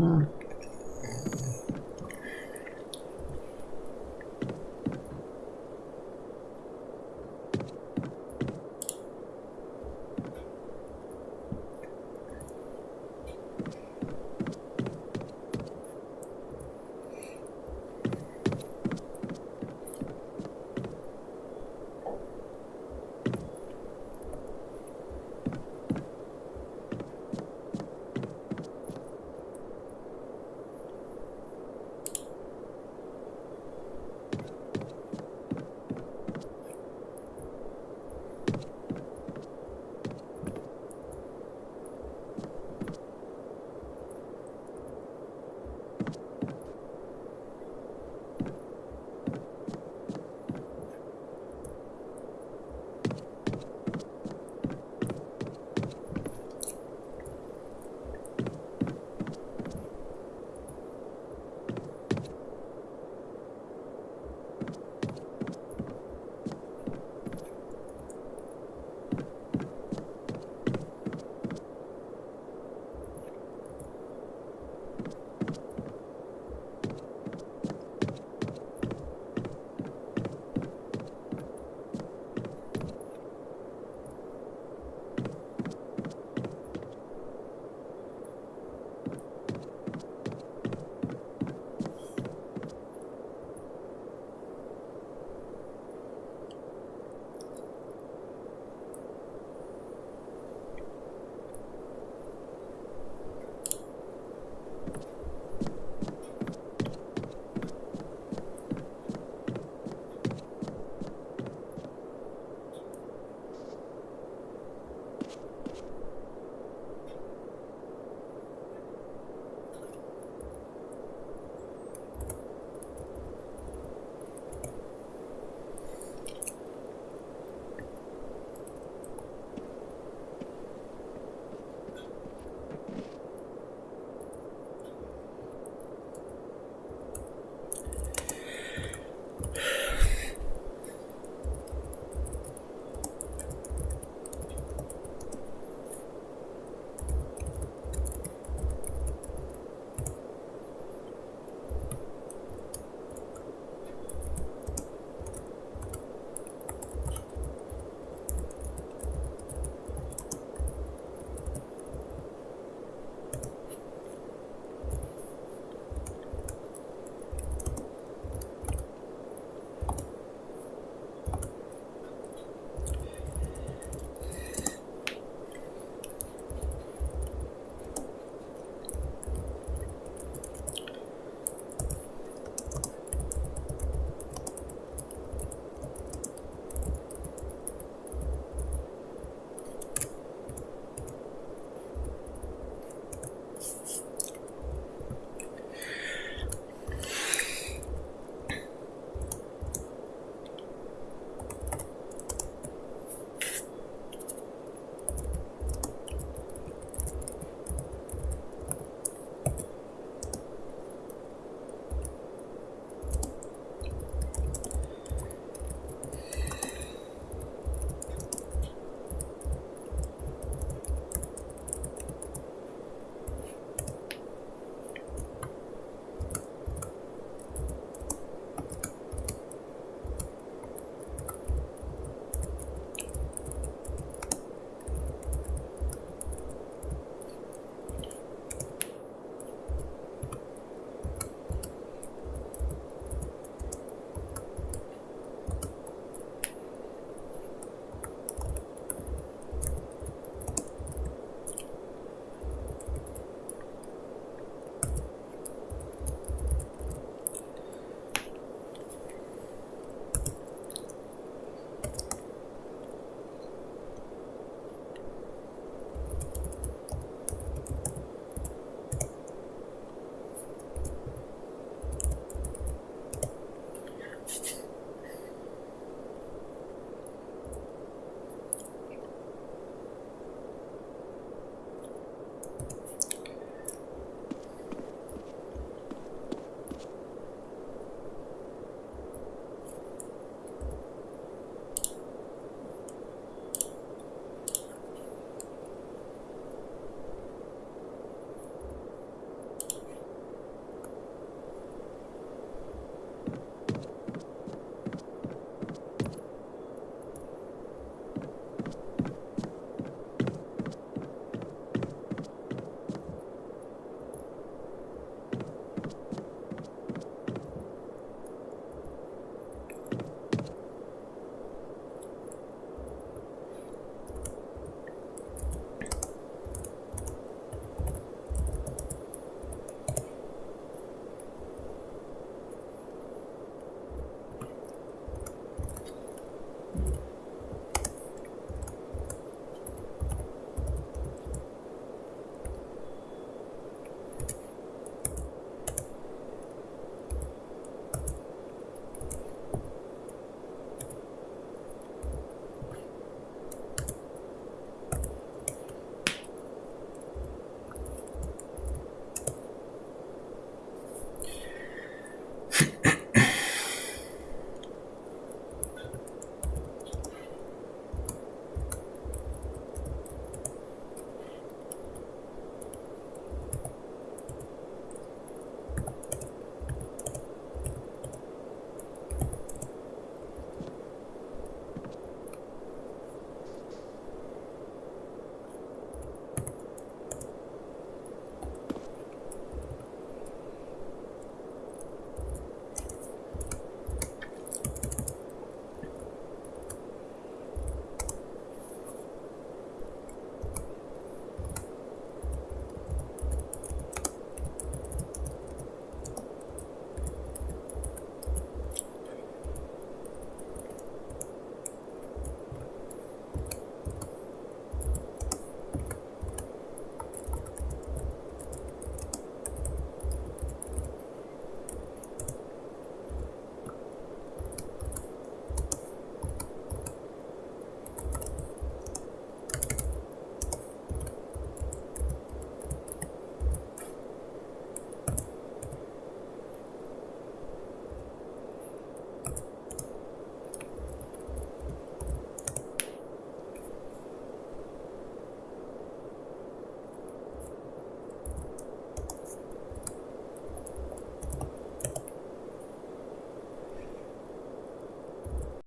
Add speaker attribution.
Speaker 1: Mm.